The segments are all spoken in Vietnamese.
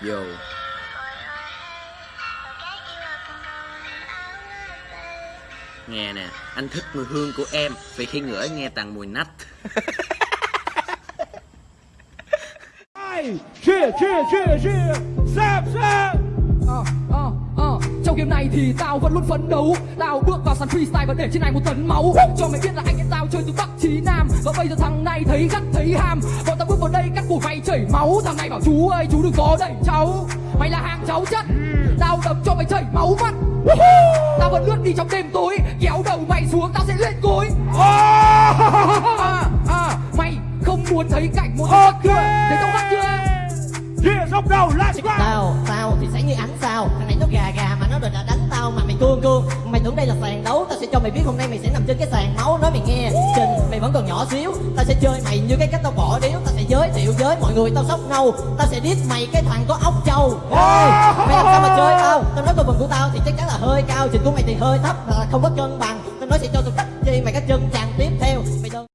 Vô Nghe nè Anh thích mùi hương của em Vì khi ngửi nghe tàn mùi nách. Chia chia chia chia. Xem Ờ, ờ, ờ. Trong game này thì tao vẫn luôn phấn đấu. Tao bước vào sàn freestyle và để trên này một tấn máu. Cho mày biết là anh em tao chơi từ Bắc chí Nam. Và bây giờ thằng này thấy gắt thấy ham. Bọn tao bước vào đây cắt cổ mày chảy máu. Thằng này bảo chú ơi chú đừng có đẩy cháu. Mày là hàng cháu chất. Tao đập cho mày chảy máu mắt. Tao vẫn lướt đi trong đêm tối. Kéo đầu mày xuống tao sẽ lên gối à, à, Mày không muốn thấy cảnh một Ok. okay. Để tao bắt chưa? Dốc đầu let's go Tao, tao thì sẽ như ánh sao Thằng này nó sẽ cho mày biết hôm nay mày sẽ nằm trên cái sàn máu Nói mày nghe. Trình mày vẫn còn nhỏ xíu. Tao sẽ chơi mày như cái cách tao bỏ điếu. Tao sẽ giới thiệu với mọi người tao sóc nâu Tao sẽ diss mày cái thằng có ốc trâu. Ê, Mày làm sao mà chơi tao? Tao nói tôi của tao thì chắc chắn là hơi cao. Trình của mày thì hơi thấp là không có cân bằng. Tao nói sẽ cho tao cắt chi mày cái chân chàng tiếp theo. Mày đơn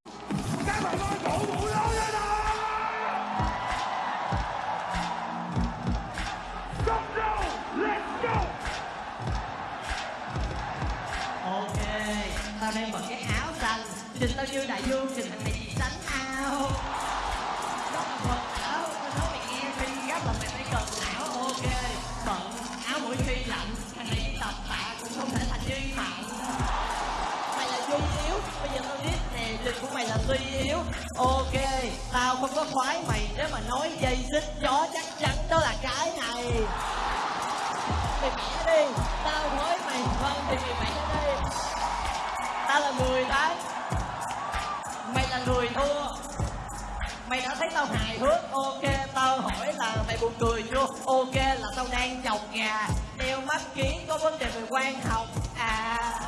tao đang mặc cái áo xanh. Trình tao như đại dương, trình thằng này chỉ sánh ao Đó là quần áo, tao nói mày nghe khi gấp là mày phải cần áo Ok, bận áo mỗi khi lạnh Thằng này tập tạ cũng không thể thành duy mạnh Mày là duy yếu, bây giờ tao biết nè Trình của mày là suy yếu Ok, tao không có khoái mày Nếu mà nói dây xích chó chắc chắn đó là cái này. Mày mẹ đi tao nói mày vâng thì mày mẹ đi. Người thua. Mày đã thấy tao hài hước. Ok, tao hỏi là mày buồn cười chưa? Ok, là tao đang chọc gà đeo mắt kiến có vấn đề về quan học. À.